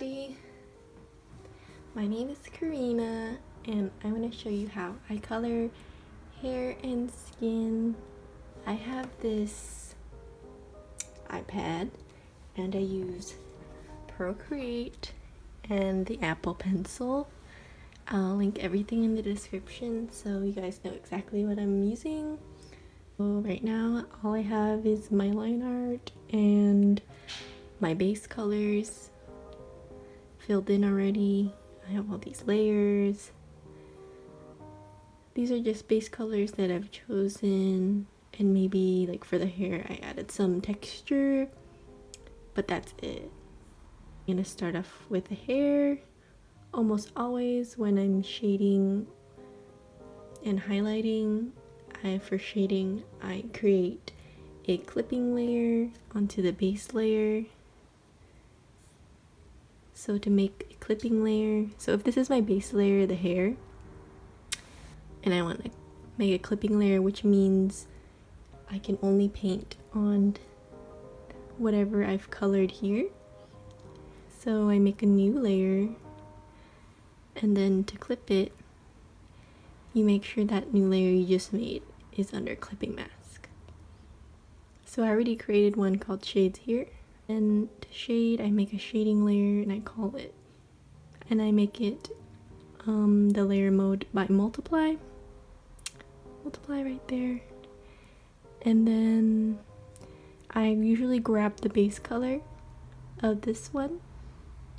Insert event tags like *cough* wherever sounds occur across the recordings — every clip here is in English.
everybody! My name is Karina and I'm going to show you how I color hair and skin. I have this iPad and I use Procreate and the Apple Pencil. I'll link everything in the description so you guys know exactly what I'm using. So right now all I have is my line art and my base colors filled in already. I have all these layers. These are just base colors that I've chosen and maybe like for the hair I added some texture but that's it. I'm gonna start off with the hair. Almost always when I'm shading and highlighting, I for shading I create a clipping layer onto the base layer so to make a clipping layer, so if this is my base layer, the hair, and I want to make a clipping layer, which means I can only paint on whatever I've colored here. So I make a new layer, and then to clip it, you make sure that new layer you just made is under clipping mask. So I already created one called shades here and to shade I make a shading layer and I call it and I make it um, the layer mode by multiply. Multiply right there. And then I usually grab the base color of this one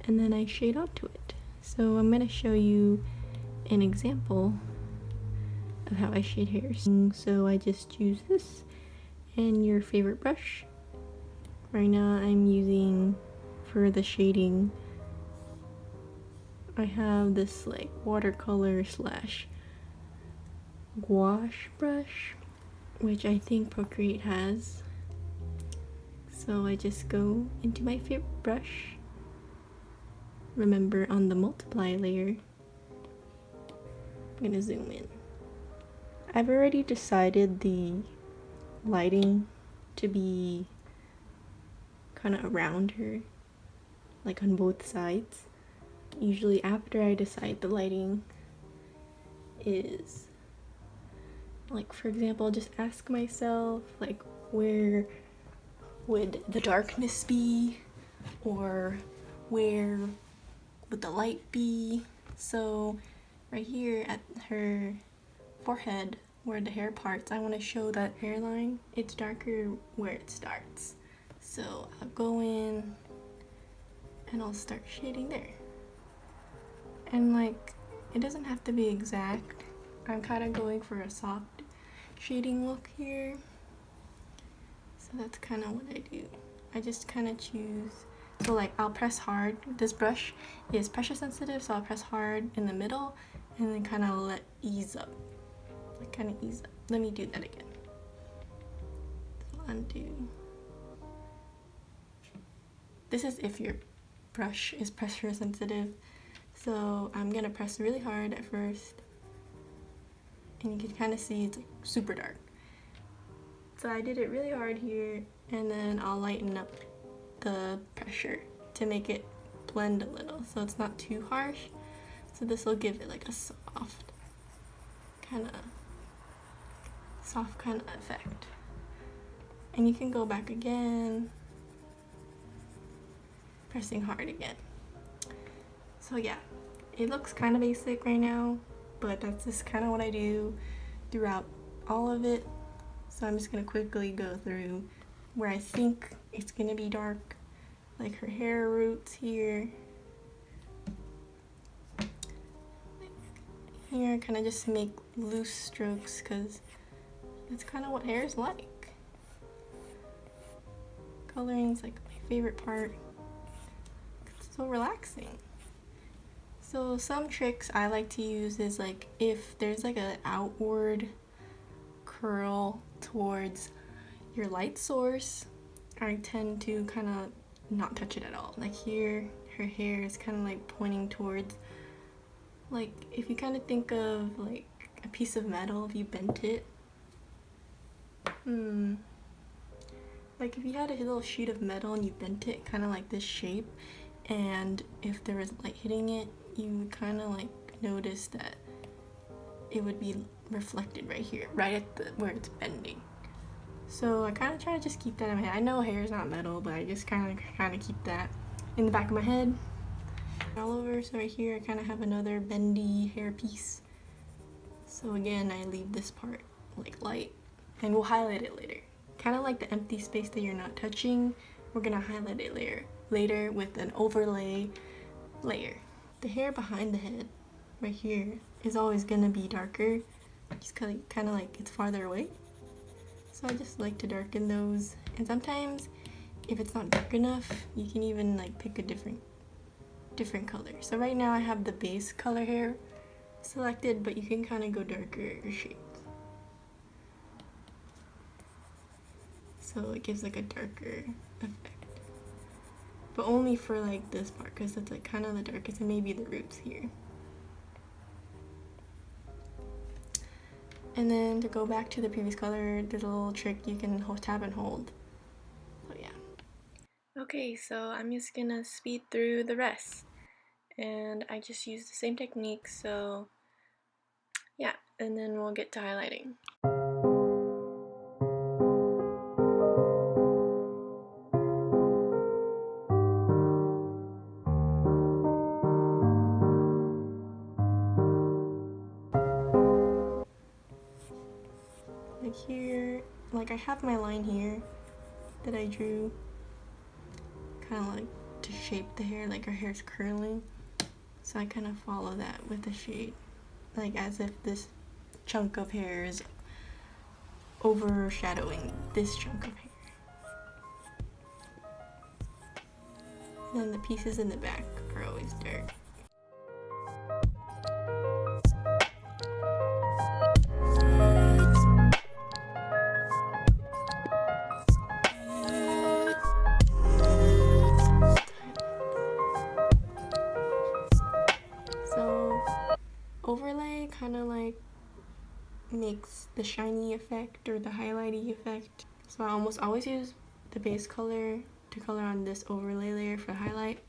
and then I shade onto it. So I'm gonna show you an example of how I shade hairs. So I just use this and your favorite brush Right now I'm using for the shading I have this like watercolor slash gouache brush which I think Procreate has. So I just go into my favorite brush remember on the multiply layer. I'm gonna zoom in. I've already decided the lighting to be kind of around her like on both sides. Usually after I decide the lighting is like for example just ask myself like where would the darkness be? Or where would the light be? So right here at her forehead where the hair parts I want to show that hairline. It's darker where it starts so I'll go in and I'll start shading there. And like, it doesn't have to be exact. I'm kind of going for a soft shading look here. So that's kind of what I do. I just kind of choose. So like I'll press hard. This brush is pressure sensitive, so I'll press hard in the middle and then kind of let ease up. Like kind of ease up. Let me do that again. So undo. This is if your brush is pressure sensitive. So I'm gonna press really hard at first. And you can kind of see it's like super dark. So I did it really hard here and then I'll lighten up the pressure to make it blend a little so it's not too harsh. So this will give it like a soft kind of soft kind of effect. And you can go back again pressing hard again. So yeah, it looks kind of basic right now, but that's just kind of what I do throughout all of it. So I'm just going to quickly go through where I think it's going to be dark, like her hair roots here. Here, kind of just make loose strokes because that's kind of what hair is like. Coloring is like my favorite part so relaxing. So some tricks I like to use is like if there's like an outward curl towards your light source, I tend to kind of not touch it at all. Like here, her hair is kind of like pointing towards, like if you kind of think of like a piece of metal, if you bent it, hmm, like if you had a little sheet of metal and you bent it kind of like this shape, and if there was light hitting it you kind of like notice that it would be reflected right here right at the where it's bending. So I kind of try to just keep that in my head. I know hair is not metal but I just kind of kind of keep that in the back of my head. All over so right here I kind of have another bendy hair piece. So again I leave this part like light and we'll highlight it later. Kind of like the empty space that you're not touching we're gonna highlight it later later with an overlay layer. The hair behind the head right here is always gonna be darker. Just kind of kind of like it's farther away. So I just like to darken those. And sometimes if it's not dark enough you can even like pick a different different color. So right now I have the base color here selected but you can kind of go darker shades. So it gives like a darker *laughs* but only for like this part because that's like kind of the darkest and maybe the roots here. And then to go back to the previous color there's a little trick you can hold, tap and hold. So yeah. Okay so I'm just gonna speed through the rest. And I just use the same technique so yeah and then we'll get to highlighting have my line here that I drew kind of like to shape the hair like her hair's curling so I kind of follow that with the shade like as if this chunk of hair is overshadowing this chunk of hair. And then the pieces in the back are always dark the shiny effect or the highlighty effect. So I almost always use the base color to color on this overlay layer for highlight.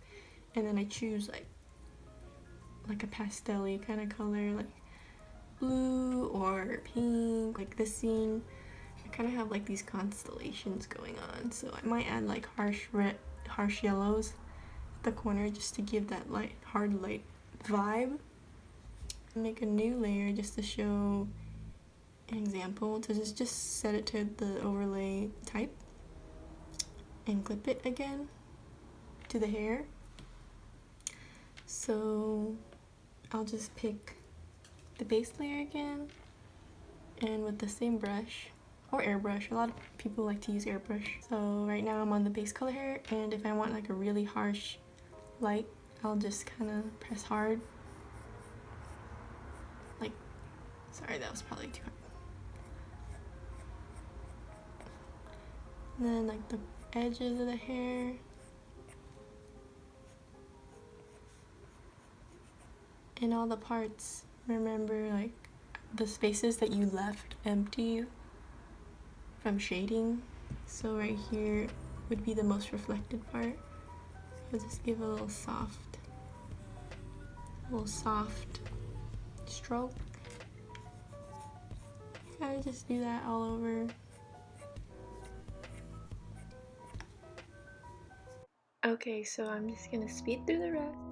And then I choose like like a pastel kind of color like blue or pink like this scene. I kind of have like these constellations going on. So I might add like harsh red harsh yellows at the corner just to give that light hard light vibe. Make a new layer just to show an example to just, just set it to the overlay type and clip it again to the hair. So I'll just pick the base layer again and with the same brush or airbrush. A lot of people like to use airbrush. So right now I'm on the base color hair and if I want like a really harsh light I'll just kind of press hard. Like, Sorry, that was probably too hard. Then like the edges of the hair. And all the parts, remember like the spaces that you left empty from shading. So right here would be the most reflected part. So just give a little soft, little soft stroke. I just do that all over. Okay, so I'm just gonna speed through the rest.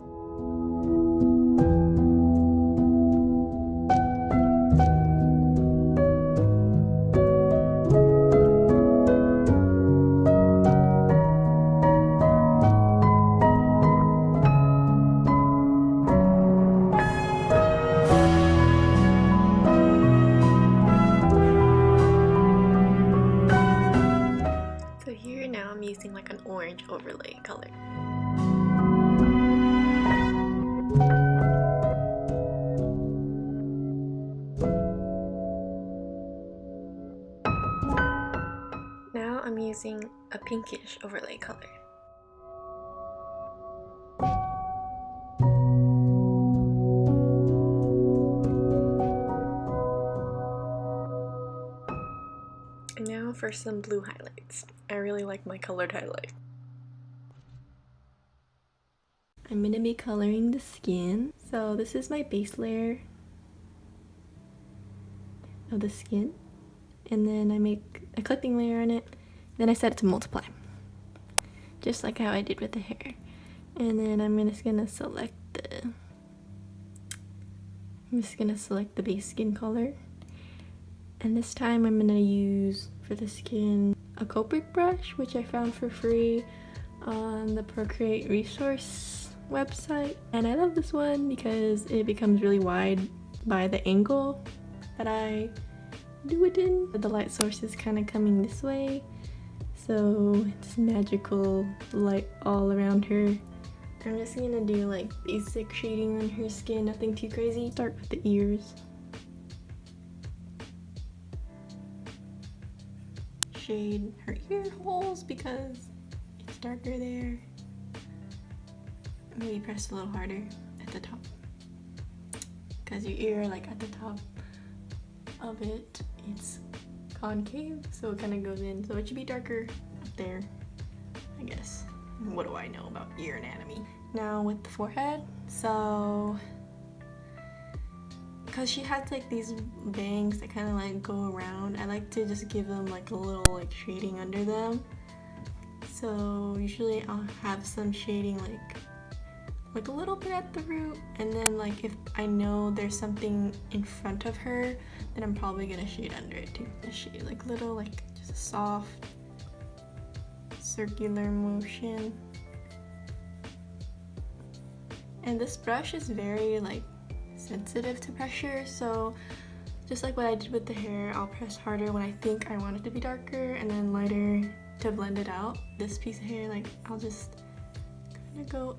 Pinkish overlay color. Now for some blue highlights. I really like my colored highlight. I'm gonna be coloring the skin. So this is my base layer of the skin. And then I make a clipping layer on it. Then I set it to multiply. Just like how I did with the hair. And then I'm just gonna select the I'm just gonna select the base skin color. And this time I'm gonna use for the skin a Copic brush, which I found for free on the Procreate resource website. And I love this one because it becomes really wide by the angle that I do it in. The light source is kind of coming this way. So it's magical light all around her. I'm just gonna do like basic shading on her skin, nothing too crazy. Start with the ears. Shade her ear holes because it's darker there. Maybe press a little harder at the top. Because your ear like at the top of it, it's concave, so it kind of goes in. So it should be darker up there, I guess what do I know about ear anatomy? Now with the forehead, so because she has like these bangs that kind of like go around, I like to just give them like a little like shading under them. So usually I'll have some shading like like a little bit at the root and then like if I know there's something in front of her then I'm probably gonna shade under it too. Shade like little like just a soft circular motion. And this brush is very like sensitive to pressure, so just like what I did with the hair, I'll press harder when I think I want it to be darker and then lighter to blend it out. This piece of hair, like I'll just kind of go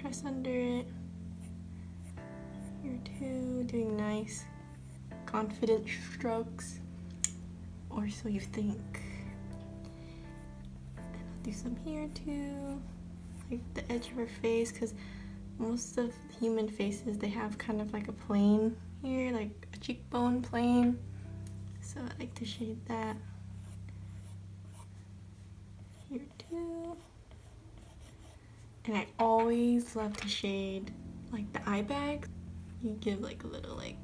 press under it. Here too, doing nice confident strokes, or so you think. I'll do some here too like the edge of her face because most of human faces they have kind of like a plane here like a cheekbone plane. So I like to shade that here too and I always love to shade like the eye bags you give like a little like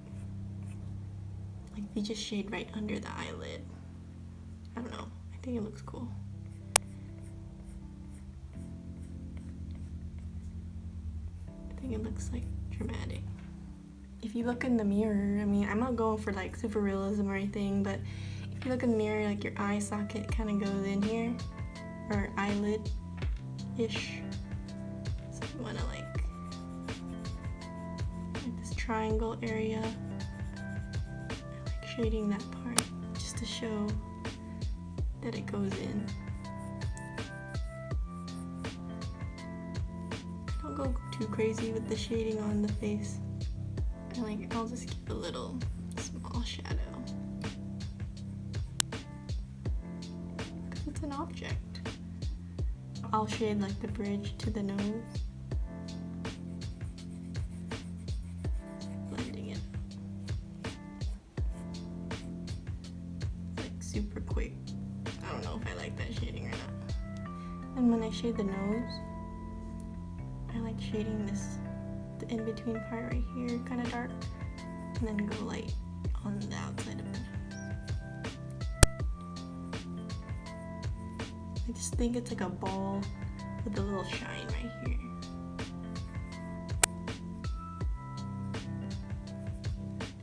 like you just shade right under the eyelid I don't know I think it looks cool I think it looks like dramatic. If you look in the mirror, I mean, I'm not going for like super realism or anything, but if you look in the mirror, like your eye socket kind of goes in here, or eyelid-ish. Triangle area, I like shading that part just to show that it goes in. I don't go too crazy with the shading on the face. I like, I'll just keep a little small shadow. Because it's an object. I'll shade like the bridge to the nose. Shade the nose, I like shading this the in-between part right here kind of dark and then go light on the outside of the nose. I just think it's like a ball with a little shine right here.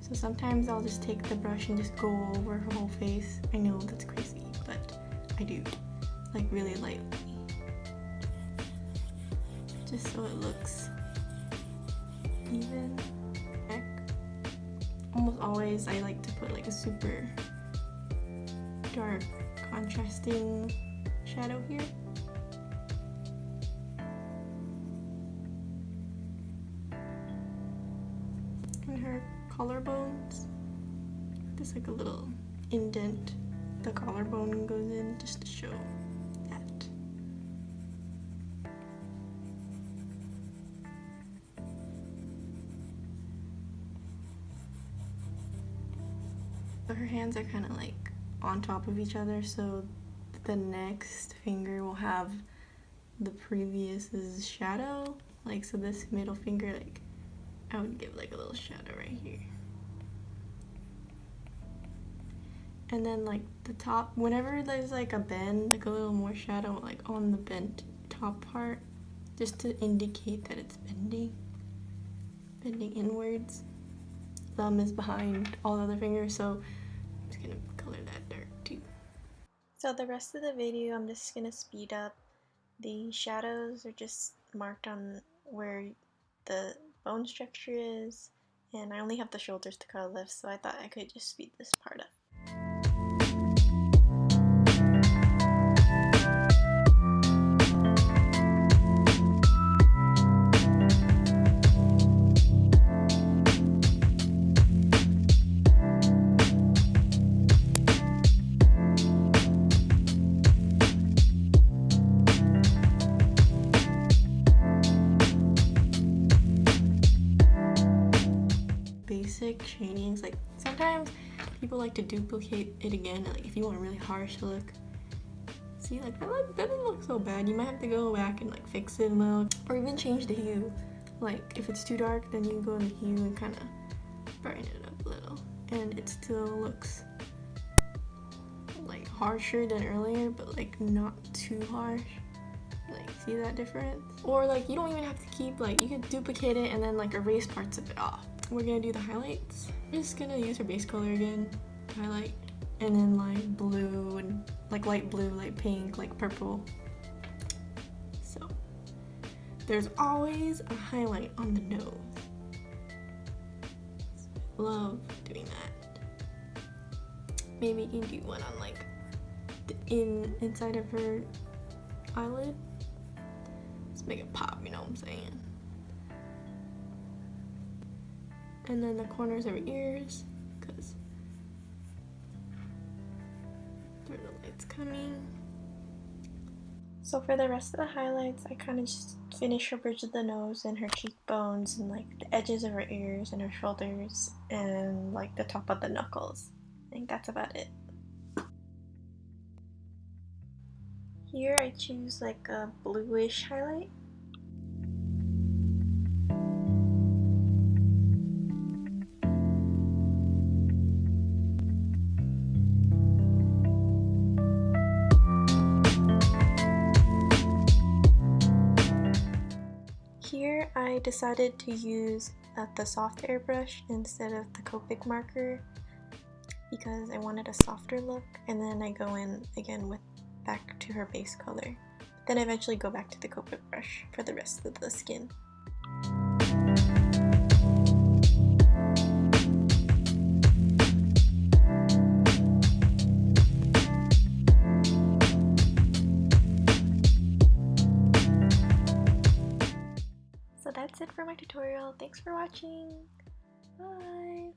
So sometimes I'll just take the brush and just go over her whole face. I know that's crazy, but I do, like really lightly just so it looks even. Almost always I like to put like a super dark contrasting shadow here. And her collarbones, there's like a little indent the collarbone goes in just to show hands are kind of like on top of each other so the next finger will have the previous's shadow Like, so this middle finger, like, I would give like a little shadow right here. And then like the top, whenever there's like a bend, like a little more shadow like on the bent top part, just to indicate that it's bending, bending inwards. Thumb is behind all the other fingers, so Gonna color that dark too. So the rest of the video, I'm just gonna speed up. The shadows are just marked on where the bone structure is, and I only have the shoulders to color lift, so I thought I could just speed this part up. People like to duplicate it again like if you want a really harsh look see like that, look, that doesn't look so bad. You might have to go back and like fix it a little or even change the hue. Like if it's too dark then you go in the hue and kind of brighten it up a little. And it still looks like harsher than earlier but like not too harsh. Like see that difference? Or like you don't even have to keep like you can duplicate it and then like erase parts of it off we're gonna do the highlights. I'm just gonna use her base color again, highlight, and then like blue and like light blue, light pink, like purple. So there's always a highlight on the nose. Love doing that. Maybe you can do one on like the in inside of her eyelid. Let's make it pop, you know what I'm saying? And then the corners of her ears because there's the lights coming. So for the rest of the highlights, I kind of just finish her bridge of the nose and her cheekbones and like the edges of her ears and her shoulders and like the top of the knuckles. I think that's about it. Here I choose like a bluish highlight decided to use uh, the soft airbrush instead of the Copic marker because I wanted a softer look and then I go in again with back to her base color. Then I eventually go back to the Copic brush for the rest of the skin. For my tutorial. Thanks for watching. Bye.